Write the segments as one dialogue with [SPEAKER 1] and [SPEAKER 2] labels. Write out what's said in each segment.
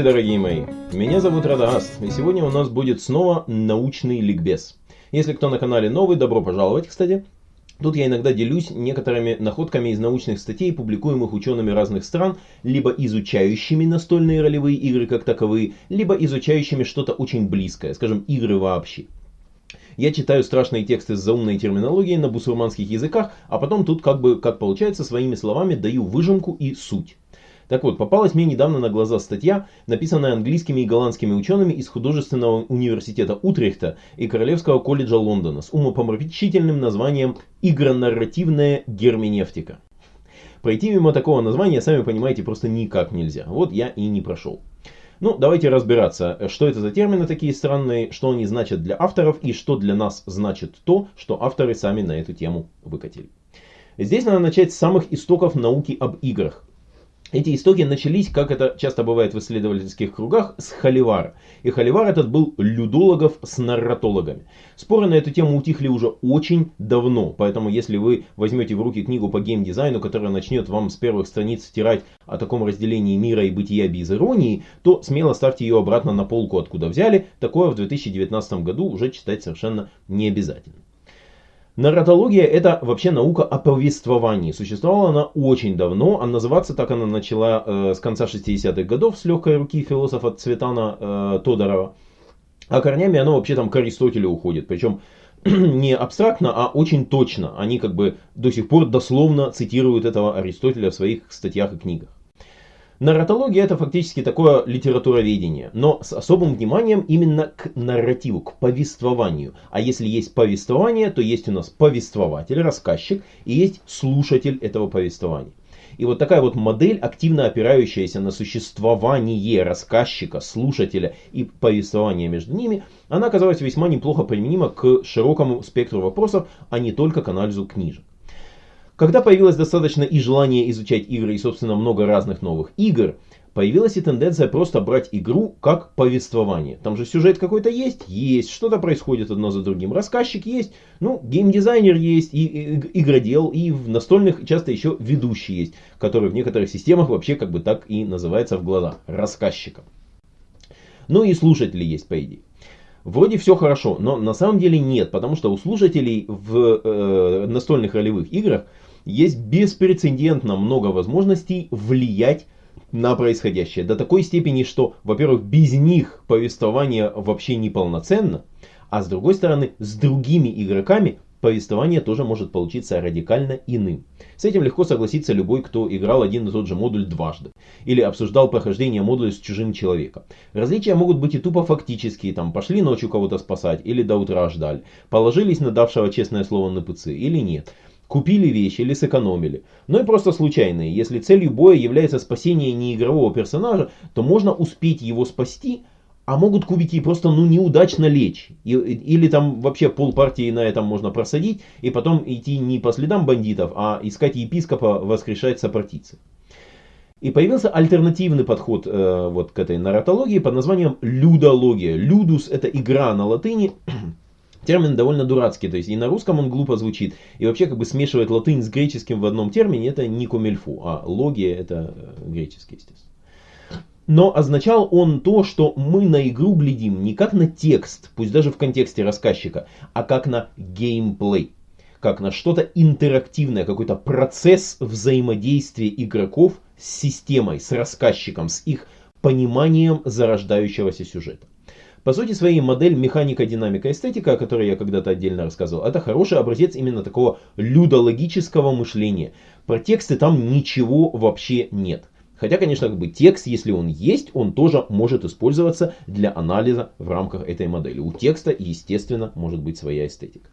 [SPEAKER 1] Здравствуйте, дорогие мои! Меня зовут Радагаст, и сегодня у нас будет снова научный ликбез. Если кто на канале новый, добро пожаловать, кстати. Тут я иногда делюсь некоторыми находками из научных статей, публикуемых учеными разных стран, либо изучающими настольные ролевые игры как таковые, либо изучающими что-то очень близкое, скажем, игры вообще. Я читаю страшные тексты с заумной терминологией на бусурманских языках, а потом тут как бы, как получается, своими словами даю выжимку и суть. Так вот, попалась мне недавно на глаза статья, написанная английскими и голландскими учеными из художественного университета Утрехта и Королевского колледжа Лондона с умопомрачительным названием «Игронарративная герменевтика». Пройти мимо такого названия, сами понимаете, просто никак нельзя. Вот я и не прошел. Ну, давайте разбираться, что это за термины такие странные, что они значат для авторов и что для нас значит то, что авторы сами на эту тему выкатили. Здесь надо начать с самых истоков науки об играх. Эти истоки начались, как это часто бывает в исследовательских кругах, с Холивара. И Холивар этот был людологов с нарратологами. Споры на эту тему утихли уже очень давно, поэтому если вы возьмете в руки книгу по геймдизайну, которая начнет вам с первых страниц стирать о таком разделении мира и бытия без иронии, то смело ставьте ее обратно на полку, откуда взяли. Такое в 2019 году уже читать совершенно не обязательно. Нарратология это вообще наука о повествовании. Существовала она очень давно, а называться так она начала э, с конца 60-х годов с легкой руки философа Цветана э, Тодорова. А корнями оно вообще там к Аристотелю уходит. Причем не абстрактно, а очень точно. Они как бы до сих пор дословно цитируют этого Аристотеля в своих статьях и книгах. Нарратология это фактически такое литературоведение, но с особым вниманием именно к нарративу, к повествованию. А если есть повествование, то есть у нас повествователь, рассказчик и есть слушатель этого повествования. И вот такая вот модель, активно опирающаяся на существование рассказчика, слушателя и повествования между ними, она оказалась весьма неплохо применима к широкому спектру вопросов, а не только к анализу книжек. Когда появилось достаточно и желание изучать игры и, собственно, много разных новых игр, появилась и тенденция просто брать игру как повествование. Там же сюжет какой-то есть? Есть. Что-то происходит одно за другим. Рассказчик есть, ну, геймдизайнер есть, и, и игродел, и в настольных часто еще ведущий есть, который в некоторых системах вообще как бы так и называется в глазах. Рассказчиком. Ну и слушатели есть, по идее. Вроде все хорошо, но на самом деле нет, потому что у слушателей в э, настольных ролевых играх есть беспрецедентно много возможностей влиять на происходящее. До такой степени, что, во-первых, без них повествование вообще неполноценно, а с другой стороны, с другими игроками повествование тоже может получиться радикально иным. С этим легко согласиться любой, кто играл один и тот же модуль дважды. Или обсуждал прохождение модуля с чужим человеком. Различия могут быть и тупо фактические, там пошли ночью кого-то спасать, или до утра ждали. Положились на давшего честное слово на ПЦ, или нет купили вещи или сэкономили. Но и просто случайные. Если целью боя является спасение неигрового персонажа, то можно успеть его спасти, а могут кубики просто ну неудачно лечь. И, или там вообще пол партии на этом можно просадить, и потом идти не по следам бандитов, а искать епископа воскрешать сопротивцы. И появился альтернативный подход э, вот к этой нарратологии под названием людология. Людус это игра на латыни, Термин довольно дурацкий, то есть и на русском он глупо звучит, и вообще как бы смешивать латынь с греческим в одном термине это не комильфу, а логия это э, греческий, естественно. Но означал он то, что мы на игру глядим не как на текст, пусть даже в контексте рассказчика, а как на геймплей. Как на что-то интерактивное, какой-то процесс взаимодействия игроков с системой, с рассказчиком, с их пониманием зарождающегося сюжета. По сути своей модель механика, динамика, эстетика, о которой я когда-то отдельно рассказывал, это хороший образец именно такого людологического мышления. Про тексты там ничего вообще нет. Хотя, конечно, как бы текст, если он есть, он тоже может использоваться для анализа в рамках этой модели. У текста, естественно, может быть своя эстетика.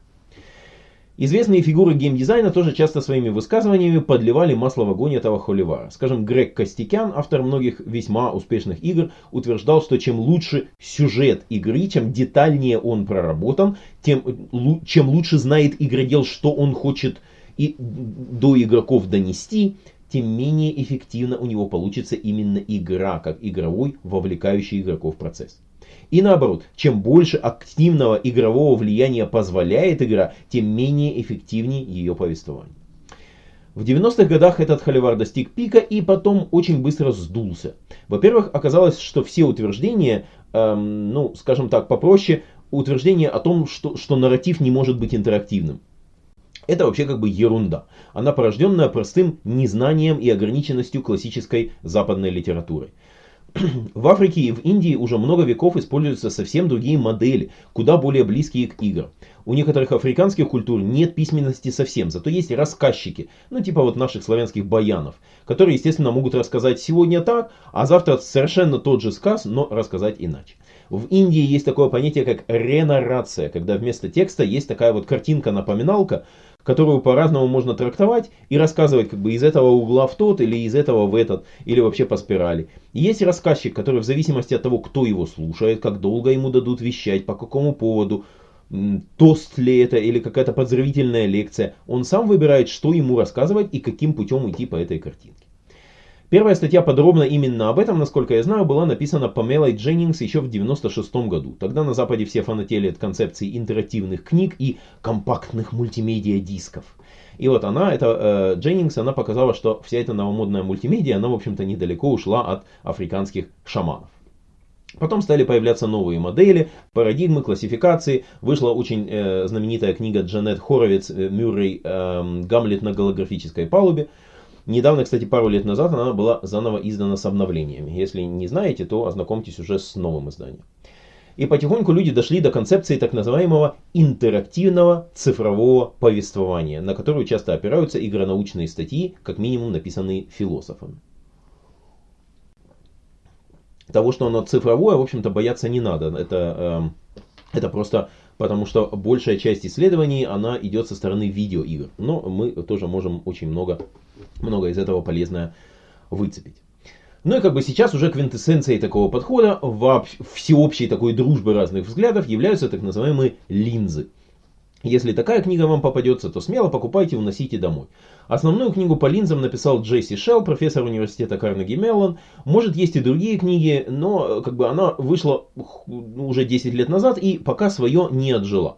[SPEAKER 1] Известные фигуры геймдизайна тоже часто своими высказываниями подливали масло в огонь этого холивара. Скажем, Грег Костикян, автор многих весьма успешных игр, утверждал, что чем лучше сюжет игры, чем детальнее он проработан, тем чем лучше знает игродел, что он хочет и до игроков донести, тем менее эффективно у него получится именно игра, как игровой, вовлекающий игроков процесс. И наоборот, чем больше активного игрового влияния позволяет игра, тем менее эффективнее ее повествование. В 90-х годах этот холивар достиг пика и потом очень быстро сдулся. Во-первых, оказалось, что все утверждения, эм, ну, скажем так, попроще, утверждения о том, что, что нарратив не может быть интерактивным. Это вообще как бы ерунда. Она порожденная простым незнанием и ограниченностью классической западной литературы. В Африке и в Индии уже много веков используются совсем другие модели, куда более близкие к играм. У некоторых африканских культур нет письменности совсем, зато есть рассказчики, ну типа вот наших славянских баянов, которые, естественно, могут рассказать сегодня так, а завтра совершенно тот же сказ, но рассказать иначе. В Индии есть такое понятие, как ренарация, когда вместо текста есть такая вот картинка-напоминалка, которую по-разному можно трактовать и рассказывать как бы из этого угла в тот или из этого в этот, или вообще по спирали. Есть рассказчик, который в зависимости от того, кто его слушает, как долго ему дадут вещать, по какому поводу, тост ли это или какая-то поздравительная лекция, он сам выбирает, что ему рассказывать и каким путем идти по этой картинке. Первая статья подробно именно об этом, насколько я знаю, была написана Памелой Дженнингс еще в 96 году. Тогда на Западе все фанатели от концепции интерактивных книг и компактных мультимедиа дисков. И вот она, это э, Дженнингс, она показала, что вся эта новомодная мультимедиа, она, в общем-то, недалеко ушла от африканских шаманов. Потом стали появляться новые модели, парадигмы, классификации. Вышла очень э, знаменитая книга Джанет Хоровиц э, Мюррей э, «Гамлет на голографической палубе», Недавно, кстати, пару лет назад она была заново издана с обновлениями. Если не знаете, то ознакомьтесь уже с новым изданием. И потихоньку люди дошли до концепции так называемого интерактивного цифрового повествования, на которую часто опираются игронаучные статьи, как минимум написанные философами. Того, что оно цифровое, в общем-то, бояться не надо. Это, э, это просто потому, что большая часть исследований, она идет со стороны видеоигр. Но мы тоже можем очень много много из этого полезное выцепить. Ну и как бы сейчас уже квинтэссенцией такого подхода, всеобщей такой дружбы разных взглядов являются так называемые линзы. Если такая книга вам попадется, то смело покупайте, уносите домой. Основную книгу по линзам написал Джесси Шелл, профессор университета Карнеги Меллон. Может есть и другие книги, но как бы она вышла уже 10 лет назад и пока свое не отжила.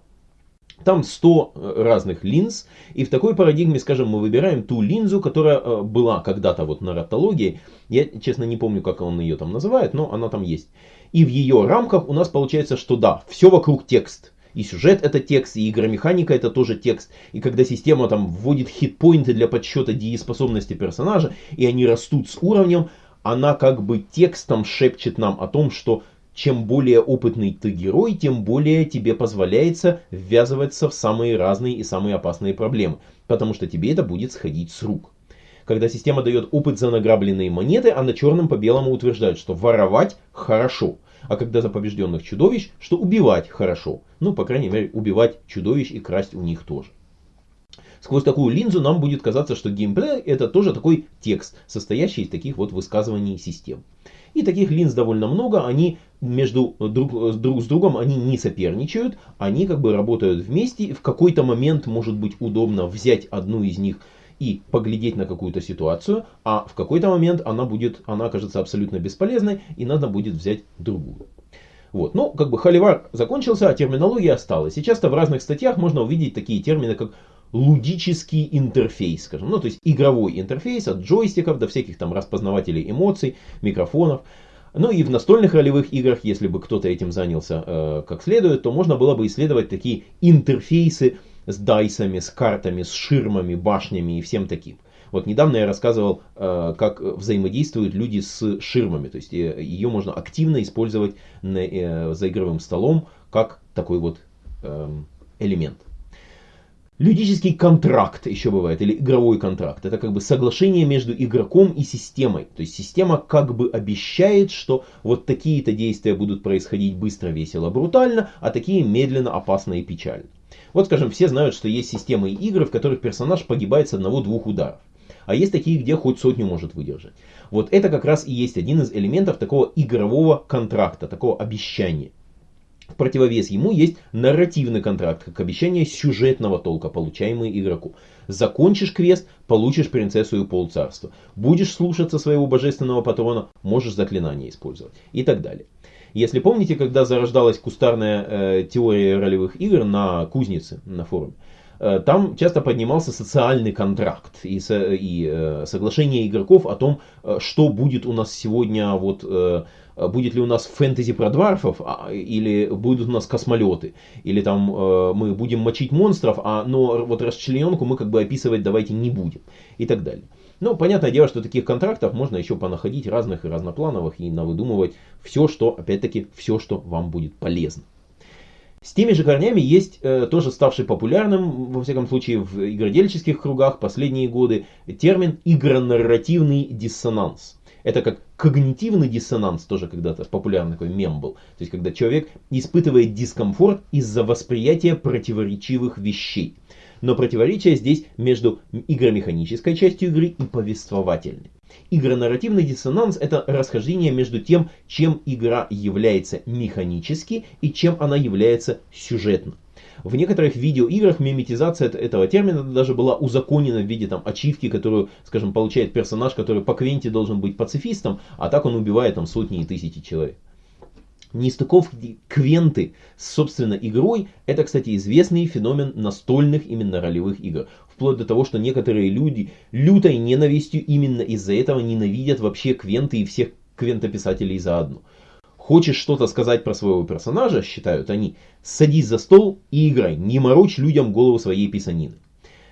[SPEAKER 1] Там 100 э, разных линз, и в такой парадигме, скажем, мы выбираем ту линзу, которая э, была когда-то вот на ротологии. Я, честно, не помню, как он ее там называет, но она там есть. И в ее рамках у нас получается, что да, все вокруг текст. И сюжет это текст, и игромеханика это тоже текст. И когда система там вводит хитпоинты для подсчета дееспособности персонажа, и они растут с уровнем, она как бы текстом шепчет нам о том, что чем более опытный ты герой, тем более тебе позволяется ввязываться в самые разные и самые опасные проблемы, потому что тебе это будет сходить с рук. Когда система дает опыт за награбленные монеты, она черным по белому утверждает, что воровать хорошо. А когда за побежденных чудовищ, что убивать хорошо. Ну, по крайней мере, убивать чудовищ и красть у них тоже. Сквозь такую линзу нам будет казаться, что геймплей это тоже такой текст, состоящий из таких вот высказываний систем. И таких линз довольно много, они между друг, друг с другом они не соперничают, они как бы работают вместе. В какой-то момент может быть удобно взять одну из них и поглядеть на какую-то ситуацию, а в какой-то момент она будет, она окажется абсолютно бесполезной, и надо будет взять другую. Вот. Ну, как бы холивар закончился, а терминология осталась. И часто в разных статьях можно увидеть такие термины, как лудический интерфейс, скажем, ну то есть игровой интерфейс от джойстиков до всяких там распознавателей эмоций, микрофонов. Ну и в настольных ролевых играх, если бы кто-то этим занялся э, как следует, то можно было бы исследовать такие интерфейсы с дайсами, с картами, с ширмами, башнями и всем таким. Вот недавно я рассказывал, э, как взаимодействуют люди с ширмами. То есть э, ее можно активно использовать на, э, за игровым столом как такой вот э, элемент. Людический контракт еще бывает, или игровой контракт. Это как бы соглашение между игроком и системой. То есть система как бы обещает, что вот такие-то действия будут происходить быстро, весело, брутально, а такие медленно, опасно и печально. Вот скажем, все знают, что есть системы игр, в которых персонаж погибает с одного-двух ударов. А есть такие, где хоть сотню может выдержать. Вот это как раз и есть один из элементов такого игрового контракта, такого обещания. В противовес ему есть нарративный контракт, как обещание сюжетного толка, получаемый игроку. Закончишь квест, получишь принцессу и полцарства. Будешь слушаться своего божественного патрона, можешь заклинание использовать. И так далее. Если помните, когда зарождалась кустарная э, теория ролевых игр на кузнице, на форуме, там часто поднимался социальный контракт и, и э, соглашение игроков о том, э, что будет у нас сегодня, вот, э, будет ли у нас фэнтези про дварфов, а, или будут у нас космолеты, или там э, мы будем мочить монстров, а, но вот расчлененку мы как бы описывать давайте не будем, и так далее. Ну, понятное дело, что таких контрактов можно еще понаходить разных и разноплановых и навыдумывать все, что, опять-таки, все, что вам будет полезно. С теми же корнями есть э, тоже ставший популярным, во всяком случае, в игродельческих кругах последние годы, термин игронарративный диссонанс. Это как когнитивный диссонанс, тоже когда-то популярный такой мем был. То есть, когда человек испытывает дискомфорт из-за восприятия противоречивых вещей. Но противоречие здесь между игромеханической частью игры и повествовательной. Игронарративный диссонанс – это расхождение между тем, чем игра является механически и чем она является сюжетно. В некоторых видеоиграх миметизация этого термина даже была узаконена в виде там, ачивки, которую, скажем, получает персонаж, который по квенте должен быть пацифистом, а так он убивает там сотни и тысячи человек. Нестыковки квенты с, собственно, игрой, это, кстати, известный феномен настольных именно ролевых игр. Вплоть до того, что некоторые люди лютой ненавистью именно из-за этого ненавидят вообще квенты и всех квентописателей заодно. Хочешь что-то сказать про своего персонажа, считают они, садись за стол и играй, не морочь людям голову своей писанины.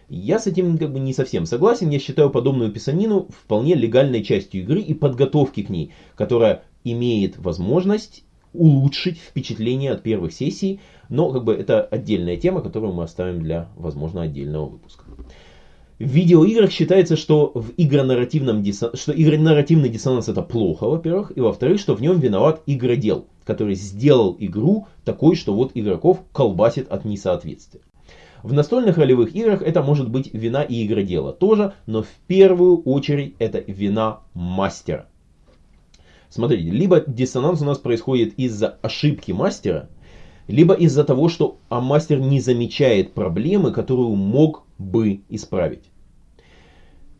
[SPEAKER 1] Я с этим как бы не совсем согласен, я считаю подобную писанину вполне легальной частью игры и подготовки к ней, которая имеет возможность улучшить впечатление от первых сессий, но как бы это отдельная тема, которую мы оставим для, возможно, отдельного выпуска. В видеоиграх считается, что в игронарративном диссон... что игронарративный диссонанс это плохо, во-первых, и во-вторых, что в нем виноват игродел, который сделал игру такой, что вот игроков колбасит от несоответствия. В настольных ролевых играх это может быть вина и игродела тоже, но в первую очередь это вина мастера. Смотрите, либо диссонанс у нас происходит из-за ошибки мастера, либо из-за того, что а мастер не замечает проблемы, которую мог бы исправить.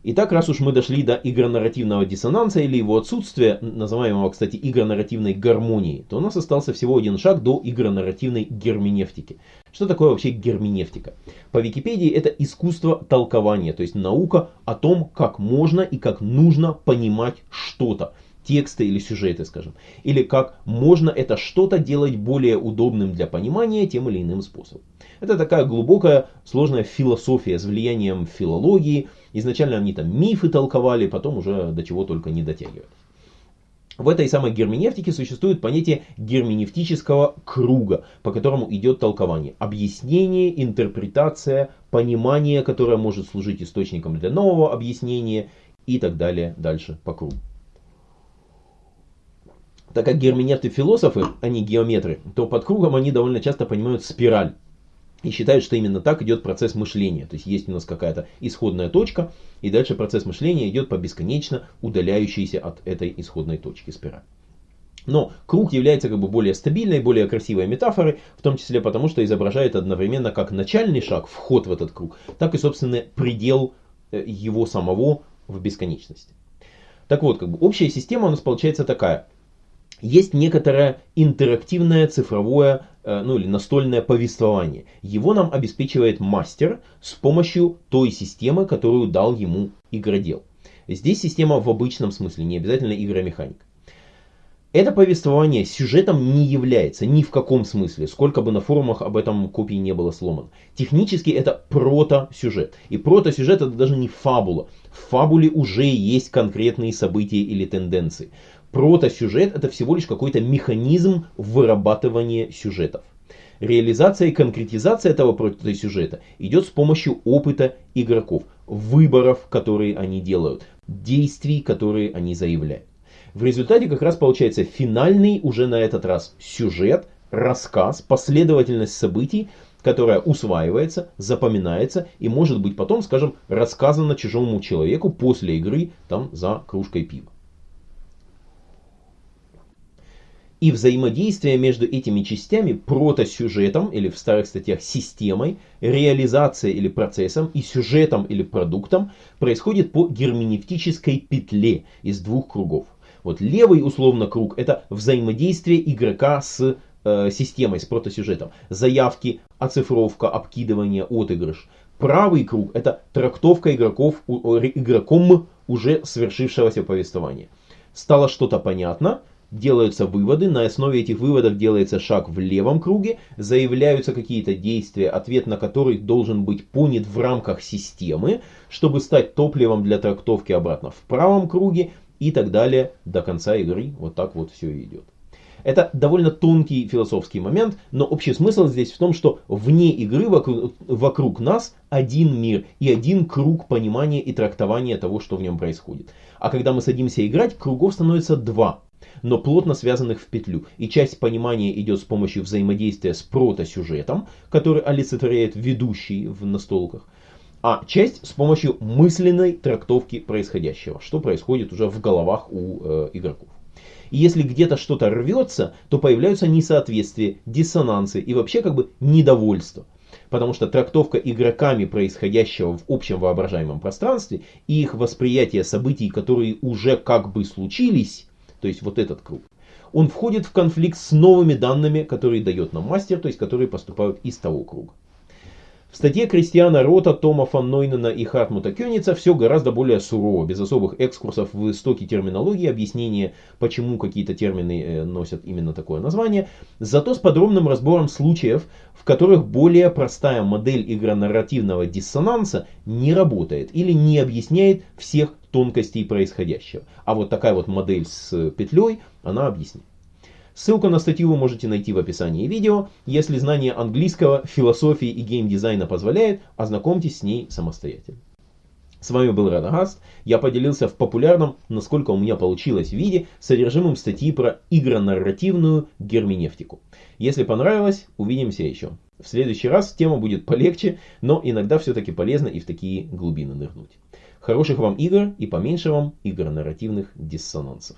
[SPEAKER 1] Итак, раз уж мы дошли до игронарративного диссонанса или его отсутствия, называемого, кстати, игронарративной гармонии, то у нас остался всего один шаг до игронарративной герменевтики. Что такое вообще герменевтика? По Википедии это искусство толкования, то есть наука о том, как можно и как нужно понимать что-то тексты или сюжеты, скажем. Или как можно это что-то делать более удобным для понимания тем или иным способом. Это такая глубокая, сложная философия с влиянием филологии. Изначально они там мифы толковали, потом уже до чего только не дотягивали. В этой самой герменевтике существует понятие герменевтического круга, по которому идет толкование. Объяснение, интерпретация, понимание, которое может служить источником для нового объяснения и так далее дальше по кругу. Так как герменевты философы, а не геометры, то под кругом они довольно часто понимают спираль. И считают, что именно так идет процесс мышления. То есть есть у нас какая-то исходная точка, и дальше процесс мышления идет по бесконечно удаляющейся от этой исходной точки спираль. Но круг является как бы более стабильной, более красивой метафорой, в том числе потому, что изображает одновременно как начальный шаг, вход в этот круг, так и, собственно, предел э, его самого в бесконечности. Так вот, как бы общая система у нас получается такая есть некоторое интерактивное цифровое э, ну или настольное повествование. Его нам обеспечивает мастер с помощью той системы, которую дал ему игродел. Здесь система в обычном смысле, не обязательно игромеханик. Это повествование сюжетом не является ни в каком смысле, сколько бы на форумах об этом копии не было сломано. Технически это прото-сюжет. И прото-сюжет это даже не фабула. В фабуле уже есть конкретные события или тенденции. Протосюжет это всего лишь какой-то механизм вырабатывания сюжетов. Реализация и конкретизация этого протосюжета идет с помощью опыта игроков, выборов, которые они делают, действий, которые они заявляют. В результате как раз получается финальный уже на этот раз сюжет, рассказ, последовательность событий, которая усваивается, запоминается и может быть потом, скажем, рассказана чужому человеку после игры там за кружкой пива. И взаимодействие между этими частями, протосюжетом или в старых статьях системой, реализацией или процессом и сюжетом или продуктом происходит по герменевтической петле из двух кругов. Вот левый условно круг это взаимодействие игрока с э, системой, с протосюжетом. Заявки, оцифровка, обкидывание, отыгрыш. Правый круг это трактовка игроков, игроком уже свершившегося повествования. Стало что-то понятно, делаются выводы, на основе этих выводов делается шаг в левом круге, заявляются какие-то действия, ответ на который должен быть понят в рамках системы, чтобы стать топливом для трактовки обратно в правом круге и так далее до конца игры. Вот так вот все идет. Это довольно тонкий философский момент, но общий смысл здесь в том, что вне игры вокруг, вокруг нас один мир и один круг понимания и трактования того, что в нем происходит. А когда мы садимся играть, кругов становится два но плотно связанных в петлю. И часть понимания идет с помощью взаимодействия с протосюжетом, который олицетворяет ведущий в настолках, а часть с помощью мысленной трактовки происходящего, что происходит уже в головах у э, игроков. И если где-то что-то рвется, то появляются несоответствия, диссонансы и вообще как бы недовольство. Потому что трактовка игроками происходящего в общем воображаемом пространстве и их восприятие событий, которые уже как бы случились, то есть вот этот круг, он входит в конфликт с новыми данными, которые дает нам мастер, то есть которые поступают из того круга. В статье Кристиана Рота, Тома фан Нойнена и Хартмута Кёница все гораздо более сурово, без особых экскурсов в истоки терминологии, объяснения, почему какие-то термины э, носят именно такое название, зато с подробным разбором случаев, в которых более простая модель игронарративного диссонанса не работает или не объясняет всех тонкостей происходящего. А вот такая вот модель с петлей, она объяснит. Ссылку на статью вы можете найти в описании видео. Если знание английского, философии и геймдизайна позволяет, ознакомьтесь с ней самостоятельно. С вами был Радагаст. Я поделился в популярном, насколько у меня получилось, виде содержимым статьи про игронарративную герменевтику. Если понравилось, увидимся еще. В следующий раз тема будет полегче, но иногда все-таки полезно и в такие глубины нырнуть. Хороших вам игр и поменьше вам игр нарративных диссонансов.